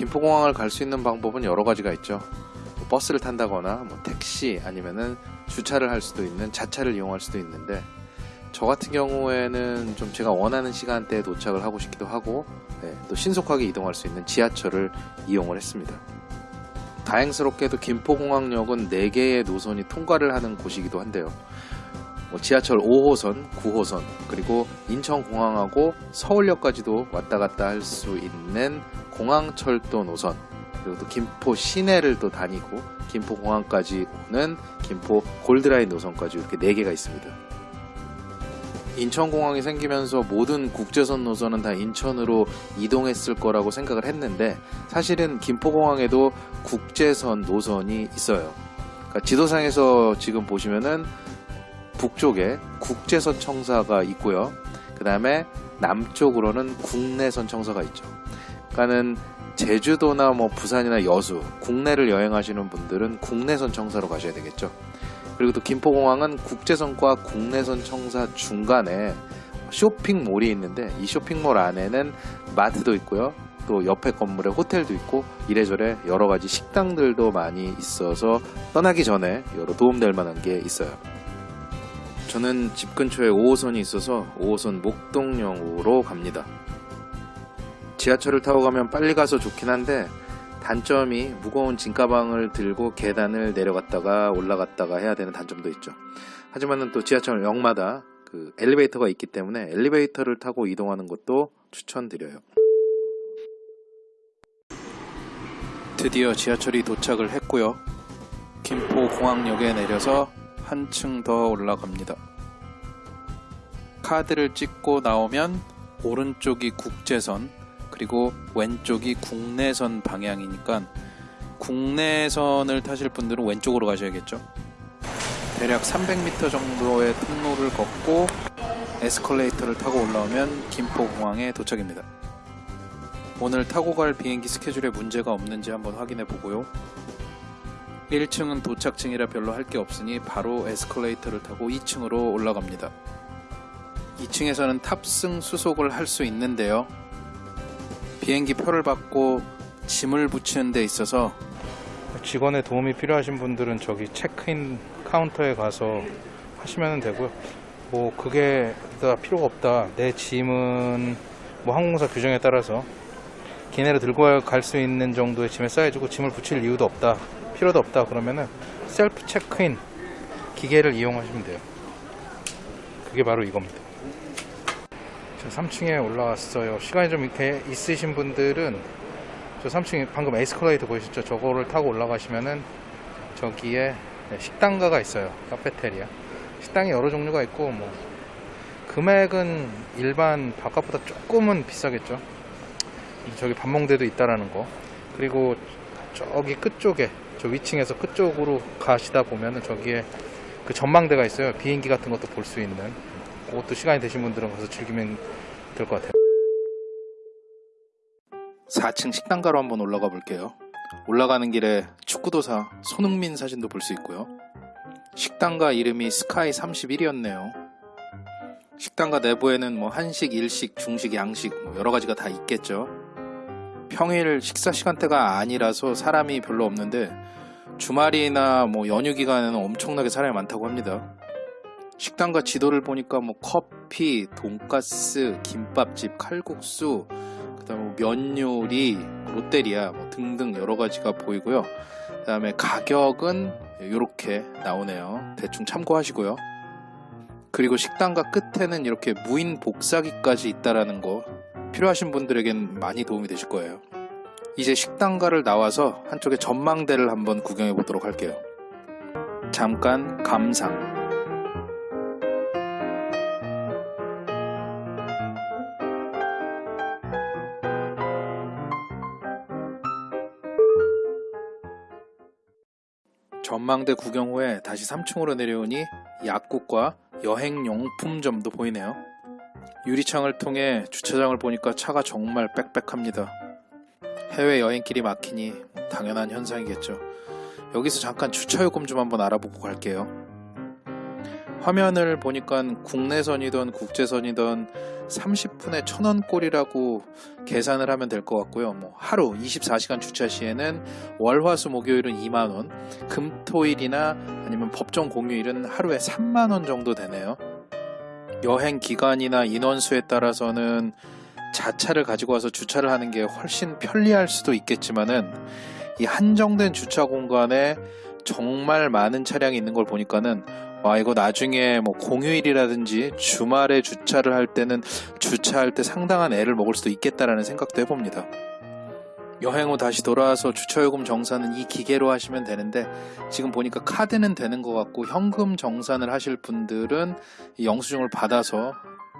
김포공항을 갈 수 있는 방법은 여러 가지가 있죠. 뭐 버스를 탄다거나 뭐 택시 아니면은 주차를 할 수도 있는 자차를 이용할 수도 있는데 저 같은 경우에는 좀 제가 원하는 시간대에 도착을 하고 싶기도 하고 네, 또 신속하게 이동할 수 있는 지하철을 이용을 했습니다. 다행스럽게도 김포공항역은 4개의 노선이 통과를 하는 곳이기도 한데요. 뭐 지하철 5호선, 9호선, 그리고 인천공항하고 서울역까지도 왔다 갔다 할 수 있는 공항철도 노선, 그리고 또 김포 시내를 또 다니고 김포공항까지 오는 김포 골드라인 노선까지 이렇게 4개가 있습니다. 인천공항이 생기면서 모든 국제선 노선은 다 인천으로 이동했을 거라고 생각을 했는데 사실은 김포공항에도 국제선 노선이 있어요. 그러니까 지도상에서 지금 보시면은 북쪽에 국제선 청사가 있고요. 그 다음에 남쪽으로는 국내선 청사가 있죠. 그러니까는 제주도나 뭐 부산이나 여수, 국내를 여행하시는 분들은 국내선 청사로 가셔야 되겠죠. 그리고 또 김포공항은 국제선과 국내선 청사 중간에 쇼핑몰이 있는데 이 쇼핑몰 안에는 마트도 있고요. 또 옆에 건물에 호텔도 있고 이래저래 여러 가지 식당들도 많이 있어서 떠나기 전에 여러 도움될 만한 게 있어요. 저는 집 근처에 5호선이 있어서 5호선 목동역으로 갑니다. 지하철을 타고 가면 빨리 가서 좋긴 한데 단점이 무거운 짐가방을 들고 계단을 내려갔다가 올라갔다가 해야 되는 단점도 있죠. 하지만은 또 지하철역마다 그 엘리베이터가 있기 때문에 엘리베이터를 타고 이동하는 것도 추천드려요. 드디어 지하철이 도착을 했고요. 김포공항역에 내려서 한층 더 올라갑니다. 카드를 찍고 나오면 오른쪽이 국제선, 그리고 왼쪽이 국내선 방향이니까 국내선을 타실 분들은 왼쪽으로 가셔야겠죠. 대략 300m 정도의 통로를 걷고 에스컬레이터를 타고 올라오면 김포공항에 도착입니다. 오늘 타고 갈 비행기 스케줄에 문제가 없는지 한번 확인해 보고요. 1층은 도착층이라 별로 할 게 없으니 바로 에스컬레이터를 타고 2층으로 올라갑니다. 2층에서는 탑승 수속을 할 수 있는데요. 비행기 표를 받고 짐을 붙이는 데 있어서 직원의 도움이 필요하신 분들은 저기 체크인 카운터에 가서 하시면 되고요. 뭐 그게 다 필요가 없다. 내 짐은 뭐 항공사 규정에 따라서 기내로 들고 갈 수 있는 정도의 짐의 사이즈고 짐을 붙일 이유도 없다. 필요도 없다. 그러면은 셀프 체크인 기계를 이용하시면 돼요. 그게 바로 이겁니다. 저 3층에 올라왔어요. 시간이 좀 이렇게 있으신 분들은 저 3층에 방금 에스컬레이터 보이셨죠? 저거를 타고 올라가시면은 저기에 식당가가 있어요. 카페테리아. 식당이 여러 종류가 있고 뭐 금액은 일반 바깥보다 조금은 비싸겠죠. 저기 밥먹대도 있다라는 거. 그리고 저기 끝쪽에 저 위층에서 끝쪽으로 가시다 보면은 저기에 그 전망대가 있어요. 비행기 같은 것도 볼 수 있는. 그것도 시간이 되신 분들은 가서 즐기면 될 것 같아요. 4층 식당가로 한번 올라가 볼게요. 올라가는 길에 축구도사 손흥민 사진도 볼 수 있고요. 식당가 이름이 스카이 31이었네요. 식당가 내부에는 뭐 한식, 일식, 중식, 양식 뭐 여러 가지가 다 있겠죠. 평일 식사 시간대가 아니라서 사람이 별로 없는데 주말이나 뭐 연휴 기간에는 엄청나게 사람이 많다고 합니다. 식당과 지도를 보니까 뭐 커피, 돈가스, 김밥집, 칼국수, 그다음에 뭐 면 요리, 롯데리아 뭐 등등 여러 가지가 보이고요. 그다음에 가격은 이렇게 나오네요. 대충 참고하시고요. 그리고 식당과 끝에는 이렇게 무인 복사기까지 있다라는 거 필요하신 분들에겐 많이 도움이 되실 거예요. 이제 식당가를 나와서 한쪽에 전망대를 한번 구경해 보도록 할게요. 잠깐 감상. 전망대 구경 후에 다시 3층으로 내려오니 약국과 여행용품점도 보이네요. 유리창을 통해 주차장을 보니까 차가 정말 빽빽합니다. 해외 여행길이 막히니 당연한 현상이겠죠. 여기서 잠깐 주차 요금 좀 한번 알아보고 갈게요. 화면을 보니까 국내선이든 국제선이든 30분에 1000원 꼴이라고 계산을 하면 될 것 같고요. 뭐 하루 24시간 주차 시에는 월화수 목요일은 2만 원, 금토일이나 아니면 법정 공휴일은 하루에 3만 원 정도 되네요. 여행 기간이나 인원수에 따라서는 자차를 가지고 와서 주차를 하는 게 훨씬 편리할 수도 있겠지만은 이 한정된 주차 공간에 정말 많은 차량이 있는 걸 보니까는 와 이거 나중에 뭐 공휴일이라든지 주말에 주차를 할 때는 주차할 때 상당한 애를 먹을 수도 있겠다라는 생각도 해봅니다. 여행 후 다시 돌아와서 주차요금 정산은 이 기계로 하시면 되는데 지금 보니까 카드는 되는 것 같고 현금 정산을 하실 분들은 이 영수증을 받아서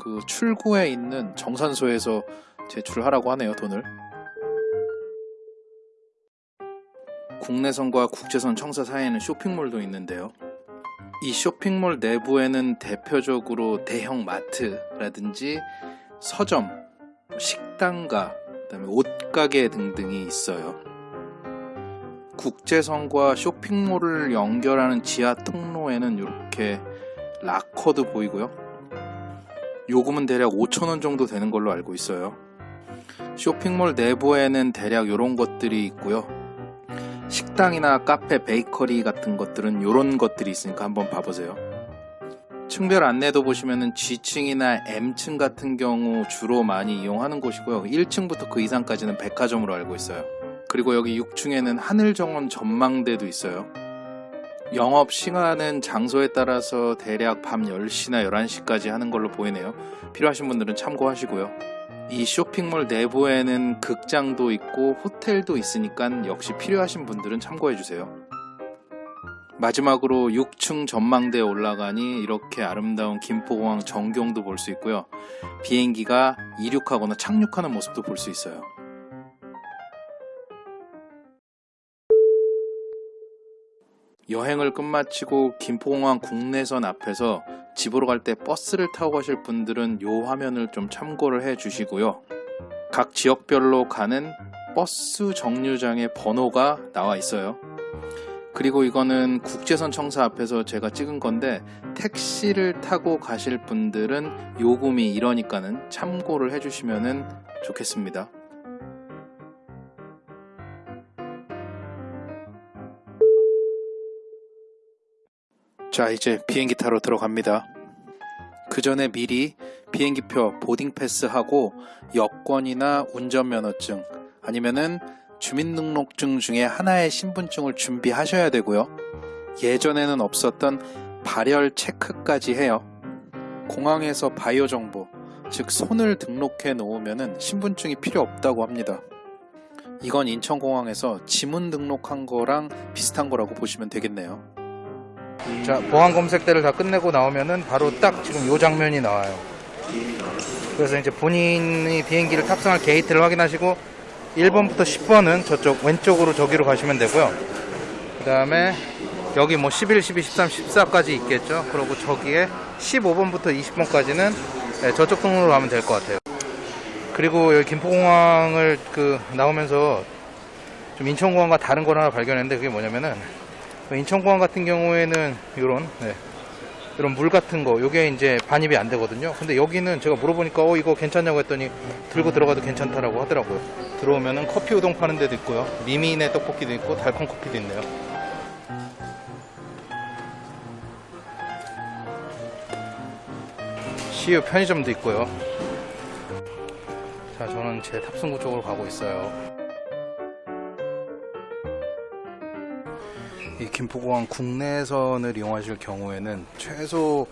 그 출구에 있는 정산소에서 제출하라고 하네요 돈을. 국내선과 국제선 청사 사이에는 쇼핑몰도 있는데요. 이 쇼핑몰 내부에는 대표적으로 대형 마트라든지 서점, 식당가, 그다음에 옷가게 등등이 있어요. 국제선과 쇼핑몰을 연결하는 지하 통로에는 이렇게 락커도 보이고요. 요금은 대략 5,000원 정도 되는 걸로 알고 있어요. 쇼핑몰 내부에는 대략 이런 것들이 있고요. 식당이나 카페, 베이커리 같은 것들은 이런 것들이 있으니까 한번 봐보세요. 층별 안내도 보시면은 G층이나 M층 같은 경우 주로 많이 이용하는 곳이고요. 1층부터 그 이상까지는 백화점으로 알고 있어요. 그리고 여기 6층에는 하늘정원 전망대도 있어요. 영업 시간은 장소에 따라서 대략 밤 10시나 11시까지 하는 걸로 보이네요. 필요하신 분들은 참고하시고요. 이 쇼핑몰 내부에는 극장도 있고 호텔도 있으니까 역시 필요하신 분들은 참고해 주세요. 마지막으로 6층 전망대에 올라가니 이렇게 아름다운 김포공항 전경도 볼 수 있고요. 비행기가 이륙하거나 착륙하는 모습도 볼 수 있어요. 여행을 끝마치고 김포공항 국내선 앞에서 집으로 갈 때 버스를 타고 가실 분들은 이 화면을 좀 참고를 해 주시고요. 각 지역별로 가는 버스 정류장의 번호가 나와 있어요. 그리고 이거는 국제선 청사 앞에서 제가 찍은 건데 택시를 타고 가실 분들은 요금이 이러니까는 참고를 해주시면 좋겠습니다. 자, 이제 비행기 타러 들어갑니다. 그 전에 미리 비행기표 보딩 패스하고 여권이나 운전면허증 아니면은 주민등록증 중에 하나의 신분증을 준비하셔야 되고요. 예전에는 없었던 발열 체크까지 해요. 공항에서 바이오 정보, 즉 손을 등록해 놓으면은 신분증이 필요 없다고 합니다. 이건 인천공항에서 지문 등록한 거랑 비슷한 거라고 보시면 되겠네요. 자, 보안 검색대를 다 끝내고 나오면은 바로 딱 지금 요 장면이 나와요. 그래서 이제 본인이 비행기를 탑승할 게이트를 확인하시고 1번부터 10번은 저쪽 왼쪽으로 저기로 가시면 되고요. 그 다음에 여기 뭐 11, 12, 13, 14까지 있겠죠. 그리고 저기에 15번부터 20번까지는 네, 저쪽 통로로 가면 될 것 같아요. 그리고 여기 김포공항을 그 나오면서 좀 인천공항과 다른 걸 하나 발견했는데 그게 뭐냐면은 인천공항 같은 경우에는 이런 네, 이런 물 같은 거 요게 이제 반입이 안 되거든요. 근데 여기는 제가 물어보니까 어 이거 괜찮냐고 했더니 들고 들어가도 괜찮다라고 하더라고요. 들어오면은 커피 우동 파는 데도 있고요. 미미네 떡볶이도 있고 달콤 커피도 있네요. CU 편의점도 있고요. 자 저는 제 탑승구 쪽으로 가고 있어요 김포공항 국내선을 이용하실 경우에는 최소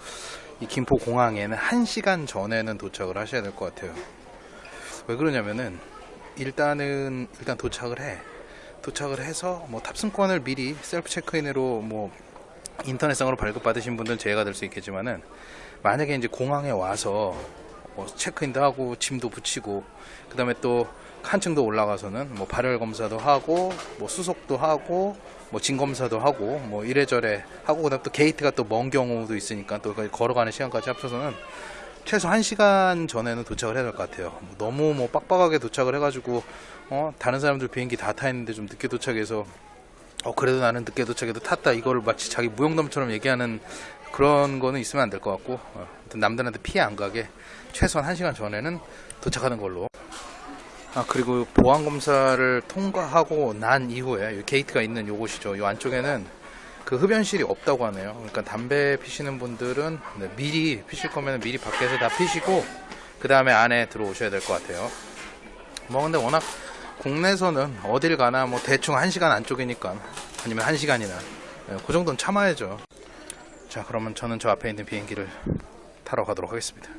이 김포공항에는 1시간 전에는 도착을 하셔야 될 것 같아요. 왜 그러냐면은 일단은 일단 도착을 해. 도착을 해서 뭐 탑승권을 미리 셀프 체크인으로 뭐 인터넷상으로 발급받으신 분들은 제외가 될 수 있겠지만은 만약에 이제 공항에 와서 뭐 체크인도 하고 짐도 붙이고 그 다음에 또 한층 더 올라가서는 뭐 발열 검사도 하고 뭐 수속도 하고 뭐진 검사도 하고 뭐 이래저래 하고 그다음 또 게이트가 또 먼 경우도 있으니까 또 걸어가는 시간까지 합쳐서는 최소 1시간 전에는 도착을 해야 될 것 같아요. 뭐 너무 뭐 빡빡하게 도착을 해가지고 어 다른 사람들 비행기 다 타 있는데 좀 늦게 도착해서 어 그래도 나는 늦게 도착해도 탔다 이거를 마치 자기 무용담처럼 얘기하는 그런 거는 있으면 안 될 것 같고 어, 남들한테 피해 안 가게 최소한 1시간 전에는 도착하는 걸로 아 그리고 보안 검사를 통과하고 난 이후에 이 게이트가 있는 요곳이죠. 이 안쪽에는 그 흡연실이 없다고 하네요. 그러니까 담배 피시는 분들은 네, 미리 피실 거면 미리 밖에서 다 피시고 그 다음에 안에 들어오셔야 될 것 같아요. 뭐 근데 워낙 국내에서는 어딜 가나 뭐 대충 1시간 안쪽이니까 아니면 1시간이나 그 정도는 참아야죠. 자 그러면 저는 저 앞에 있는 비행기를 타러 가도록 하겠습니다.